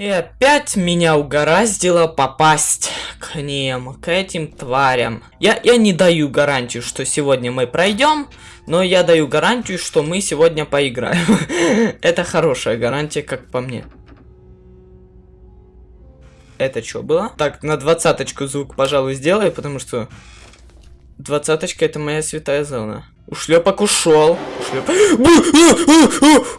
И опять меня угораздило попасть к ним, к этим тварям. Я, я не даю гарантию, что сегодня мы пройдем, но я даю гарантию, что мы сегодня поиграем. Это хорошая гарантия, как по мне. Это что было? Так, на двадцаточку звук, пожалуй, сделаю, потому что... Двадцаточка это моя святая зона. Ушлепок ушел. Ушлеп...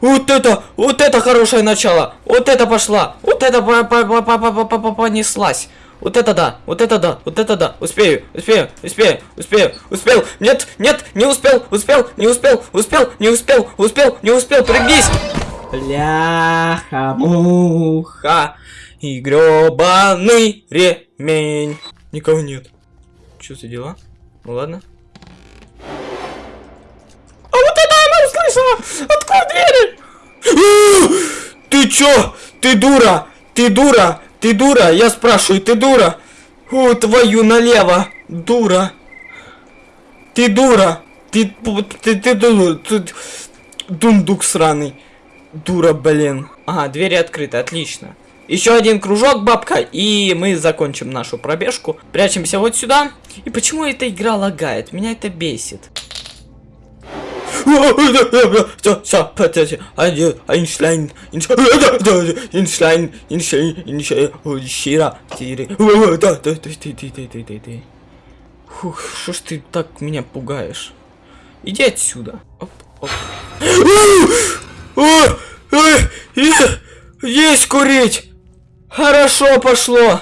Вот это, вот это хорошее начало. Вот это пошла. Вот это понеслась. Вот это да, вот это да, вот это да. Успею, успею, успею, успею, успел. Нет, нет, не успел, успел, не успел, успел, не успел, успел, не успел, прыгнись. Бляха-муха и гребаный ремень. Никого нет. Что за дела? Ну ладно. А вот это она услышала! Открой двери! Ты чё? Ты дура! Ты дура! Ты дура! Я спрашиваю, ты дура? О, твою налево! Дура! Ты дура! Ты, ты, ты, ты, ты дундук сраный. Дура, блин. Ага, двери открыты, отлично. Еще один кружок, бабка, и мы закончим нашу пробежку. Прячемся вот сюда. И почему эта игра лагает? Меня это бесит. Ты, ты, ты, ты. Фух, что ж ты так меня пугаешь? Иди отсюда. Оп, оп. Есть курить! Хорошо пошло.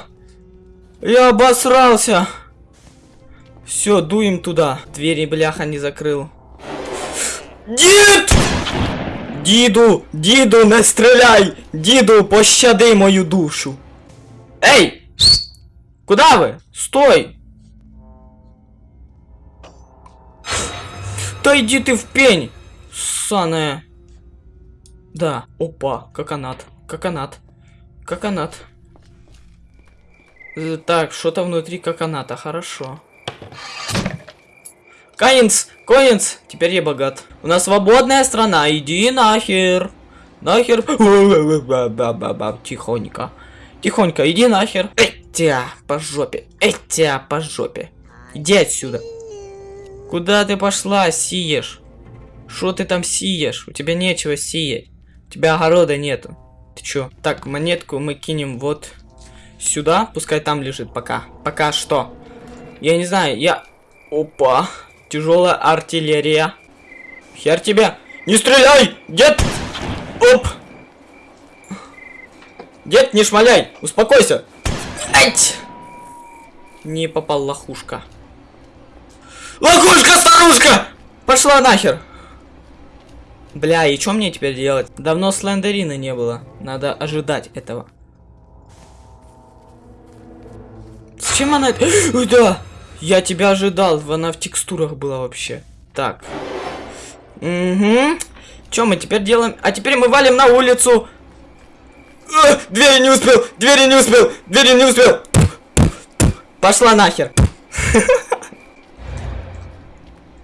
Я обосрался. Все, дуем туда. Двери, бляха, не закрыл. Дід! Діду, діду, не стріляй! Діду, пощади мою душу. Эй! Куда вы? Стой! Да иди ты в пень! Ссаная. Да, опа, коконат, коконат. Коконат. Э, так, что-то внутри коконата, хорошо. Каинс, Коинс, теперь я богат. У нас свободная страна, иди нахер. Нахер. Тихонько. Тихонько, иди нахер. Этя, по жопе. Этя, по жопе. Иди отсюда. Куда ты пошла, сиешь? Что ты там сиешь? У тебя нечего сиять. У тебя огорода нету. Ты чё? Так, монетку мы кинем вот сюда. Пускай там лежит пока. Пока что. Я не знаю, я... Опа. Тяжелая артиллерия. Хер тебя. Не стреляй! Дед! Оп! Дед, не шмаляй! Успокойся! Эть! Не попал лохушка. Лохушка, старушка! Пошла нахер! Бля, и что мне теперь делать? Давно слендерина не было. Надо ожидать этого. Зачем она... да! Я тебя ожидал. Она в текстурах была вообще. Так. Угу. Что мы теперь делаем? А теперь мы валим на улицу. А, двери не успел! Двери не успел! Двери не успел! Пошла нахер!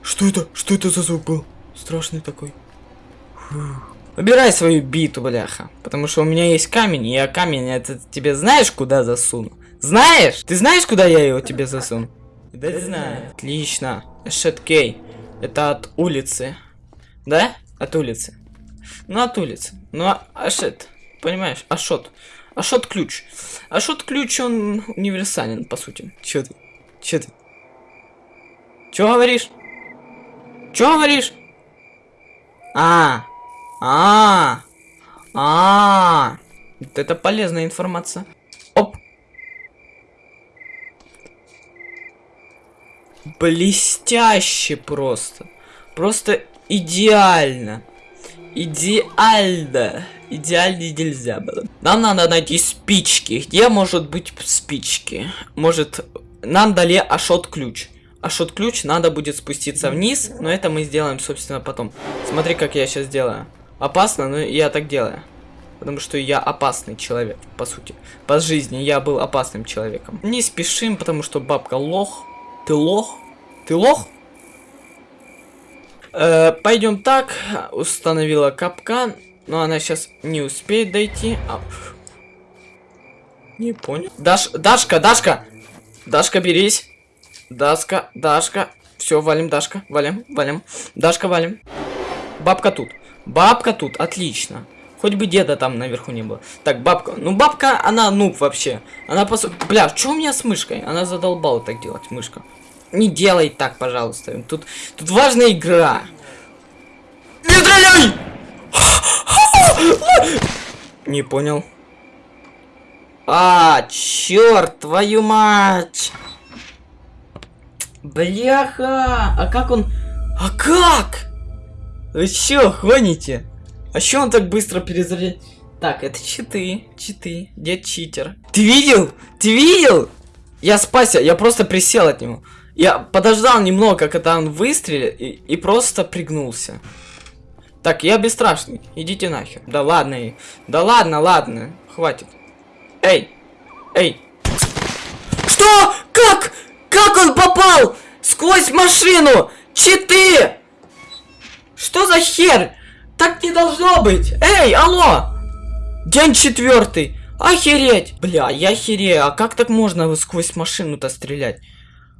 Что это? Что это за звук был? Страшный такой. Убирай свою биту, бляха. Потому что у меня есть камень, и я камень это тебе знаешь, куда засуну? Знаешь? Ты знаешь, куда я его тебе засуну? Да знаю. Отлично. Эшеткей. Это от улицы. Да? От улицы. Ну, от улицы. Ну, а Ашет. Понимаешь? Ашот. Ашот ключ. Ашот ключ, он универсален, по сути. Чё ты? Чё ты? Чё говоришь? Чё говоришь? А, а, а, вот это полезная информация. Оп. Блестяще просто. Просто идеально. Идеально. Идеально нельзя было. Нам надо найти спички. Где может быть спички? Может, нам дали Ашот ключ. А шот-ключ надо будет спуститься вниз, но это мы сделаем, собственно, потом. Смотри, как я сейчас делаю. Опасно, но я так делаю. Потому что я опасный человек, по сути. По жизни я был опасным человеком. Не спешим, потому что бабка лох. Ты лох? Ты лох? Э, пойдем так. Установила капкан. Но она сейчас не успеет дойти. А... Не понял. Даш, Дашка, Дашка! Дашка, берись. Дашка, Дашка. Все, валим, Дашка. Валим, валим. Дашка, валим. Бабка тут. Бабка тут, отлично. Хоть бы деда там наверху не было. Так, бабка. Ну, бабка, она нуб вообще. Она по Бля, что у меня с мышкой? Она задолбала так делать, мышка. Не делай так, пожалуйста. Тут, тут важная игра. Не стреляй! Не понял. А, черт, твою мать! Бляха! А как он... А как? Вы чё, гоните? А чё он так быстро перезаряд... Так, это читы, читы, дед читер. Ты видел? Ты видел? Я спасся, я просто присел от него. Я подождал немного, когда он выстрелил, и, и просто пригнулся. Так, я бесстрашный, идите нахер. Да ладно, да ладно, ладно, хватит. Эй, эй. Что? Как? Как он попал? Сквозь машину! Читы! Что за хер? Так не должно быть! Эй, алло! День четвертый! Охереть! Бля, я херею, а как так можно сквозь машину-то стрелять?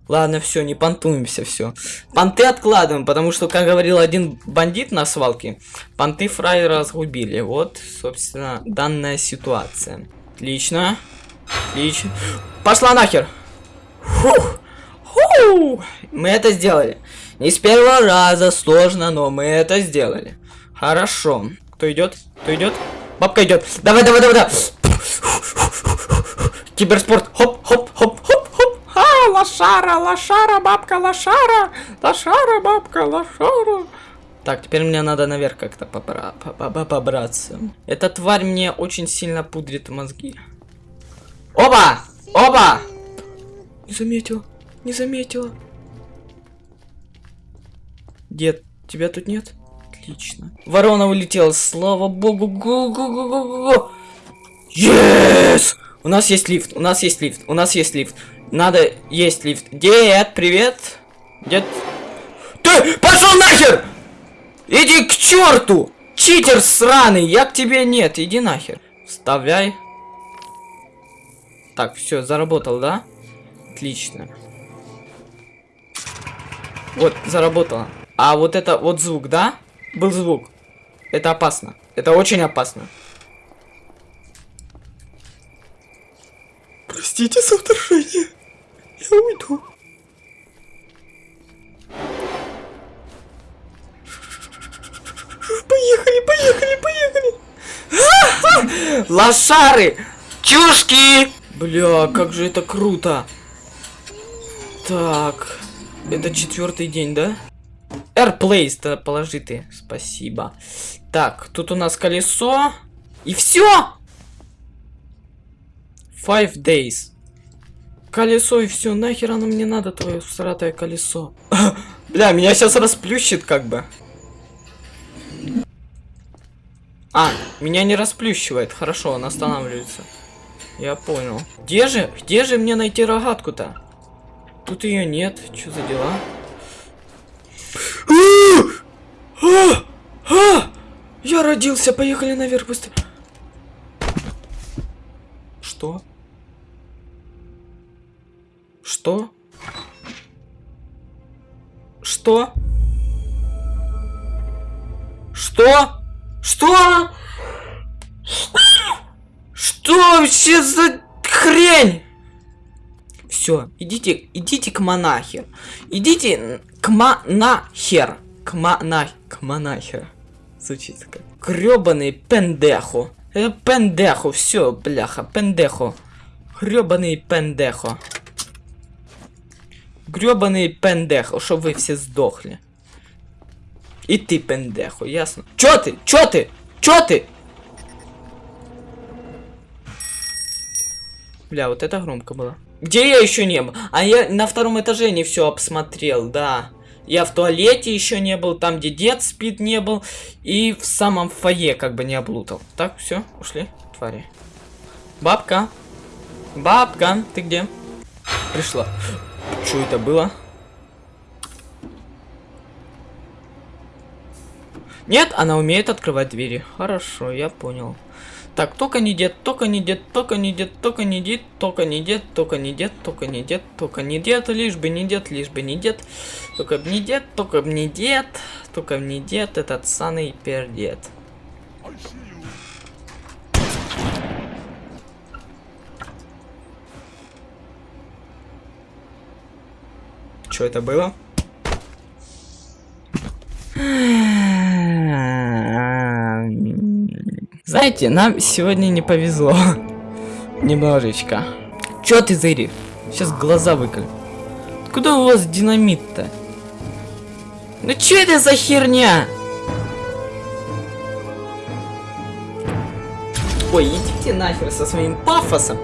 Ладно, все, не понтуемся, все. Понты откладываем, потому что, как говорил один бандит на свалке, понты фраера разгубили. Вот, собственно, данная ситуация. Отлично. Отлично. Пошла нахер! Фух! Фу! Мы это сделали. Не с первого раза сложно, но мы это сделали. Хорошо. Кто идет? Кто идет? Бабка идет. Давай, давай, давай, давай. Киберспорт. Хоп, хоп, хоп, хоп. А, лошара, лошара, бабка, лошара. Лошара, бабка, лошара. Так, теперь мне надо наверх как-то побра побраться. Эта тварь мне очень сильно пудрит мозги. Оба! Оба! Не заметил, не заметила. Дед, тебя тут нет? Отлично. Ворона улетела, слава богу. Гу. Yes! У нас есть лифт, у нас есть лифт, у нас есть лифт. Надо есть лифт. Дед, привет. Дед. Ты пошел нахер! Иди к черту! Читер сраный, я к тебе нет, иди нахер. Вставляй. Так, все, заработал, да? Отлично. Вот, заработало. А вот это вот звук, да? Был звук. Это опасно. Это очень опасно. Простите за вторжение. Я уйду. Поехали, поехали, поехали. Лошары! Чушки! Бля, как же это круто. Так. Это четвертый день, да? Airplace-то положи ты. Спасибо. Так, тут у нас колесо. И все! Five days. Колесо и все. Нахер оно мне надо, твое сратое колесо. Бля, меня сейчас расплющит как бы. А, меня не расплющивает. Хорошо, он останавливается. Я понял. Где же? Где же мне найти рогатку-то? Тут ее нет. Что за дела? Я родился, поехали наверх быстро. Что? Что? Что? Что? Что? Что вообще за хрень? Все, идите, идите к монахе. Идите к монахер. К монах... К монахер. Звучит как. Гребаный пендехо. Это пендехо, все, бляха, пендехо. Гребаный пендехо. Гребаный пендехо, чтобы вы все сдохли. И ты пендехо, ясно? Чё ты? Чё ты? Чё ты? Бля, вот это громко было. Где я еще не был? А я на втором этаже не все обсмотрел, да. Я в туалете еще не был, там, где дед спит, не был. И в самом фойе как бы не облутал. Так, все, ушли, твари. Бабка. Бабка, ты где? Пришла. Что это было? Нет, она умеет открывать двери. Хорошо, я понял. Так, только не дед, только не дед, только не дед, только не дед, только не дед, только не дед, только не дед, только не дед, лишь бы не дед, лишь бы не дед, только б не дед, только б не дед, только б не дед, этот саный пердед. Что это было? Знаете, нам сегодня не повезло. Немножечко. Чё ты, Зыри? Сейчас глаза выколи. Куда у вас динамит-то? Ну чё это за херня? Ой, идите нахер со своим пафосом.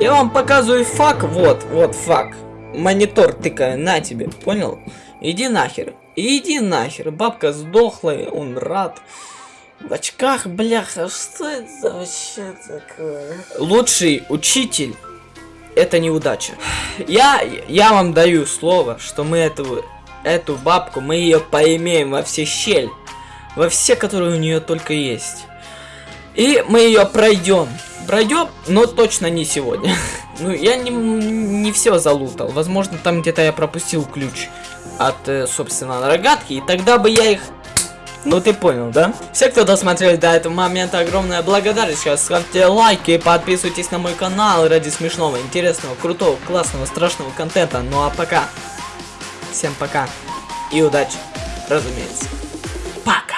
Я вам показываю фак, вот, вот фак. Монитор тыкаю, на тебе, понял? Иди нахер, иди нахер. Бабка сдохла, он рад. В очках, бляха, что это вообще такое? Лучший учитель это неудача. Я, я вам даю слово, что мы эту, эту бабку, мы ее поимеем во все щель. Во все, которые у нее только есть. И мы ее пройдем. Пройдем, но точно не сегодня. ну, я не, не все залутал. Возможно, там где-то я пропустил ключ от, э, собственно, рогатки. И тогда бы я их ну ты понял, да? Все, кто досмотрели до этого момента, огромная благодарность. Сейчас ставьте лайки подписывайтесь на мой канал ради смешного, интересного, крутого, классного, страшного контента. Ну а пока. Всем пока. И удачи, разумеется. Пока.